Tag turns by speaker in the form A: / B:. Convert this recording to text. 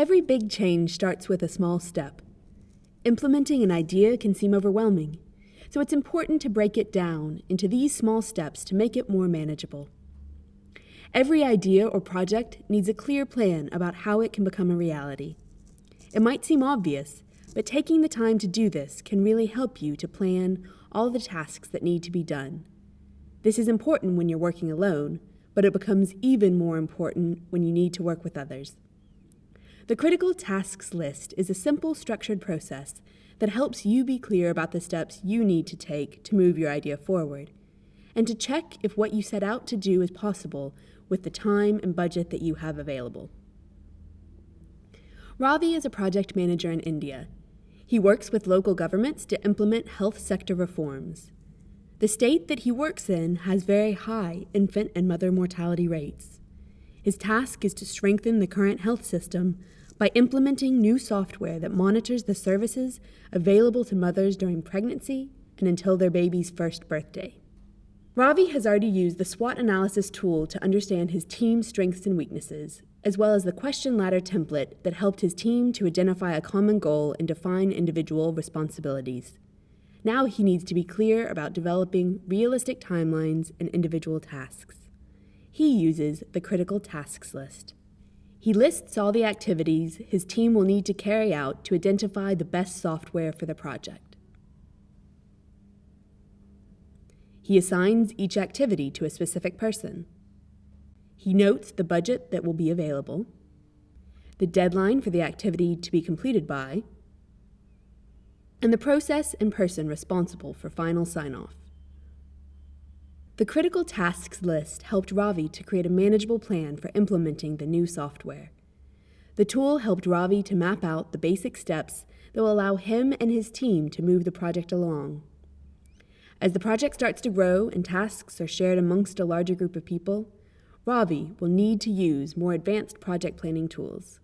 A: Every big change starts with a small step. Implementing an idea can seem overwhelming, so it's important to break it down into these small steps to make it more manageable. Every idea or project needs a clear plan about how it can become a reality. It might seem obvious, but taking the time to do this can really help you to plan all the tasks that need to be done. This is important when you're working alone, but it becomes even more important when you need to work with others. The critical tasks list is a simple structured process that helps you be clear about the steps you need to take to move your idea forward, and to check if what you set out to do is possible with the time and budget that you have available. Ravi is a project manager in India. He works with local governments to implement health sector reforms. The state that he works in has very high infant and mother mortality rates. His task is to strengthen the current health system by implementing new software that monitors the services available to mothers during pregnancy and until their baby's first birthday. Ravi has already used the SWOT analysis tool to understand his team's strengths and weaknesses, as well as the question ladder template that helped his team to identify a common goal and define individual responsibilities. Now he needs to be clear about developing realistic timelines and individual tasks. He uses the critical tasks list. He lists all the activities his team will need to carry out to identify the best software for the project. He assigns each activity to a specific person. He notes the budget that will be available, the deadline for the activity to be completed by, and the process and person responsible for final sign-off. The critical tasks list helped Ravi to create a manageable plan for implementing the new software. The tool helped Ravi to map out the basic steps that will allow him and his team to move the project along. As the project starts to grow and tasks are shared amongst a larger group of people, Ravi will need to use more advanced project planning tools.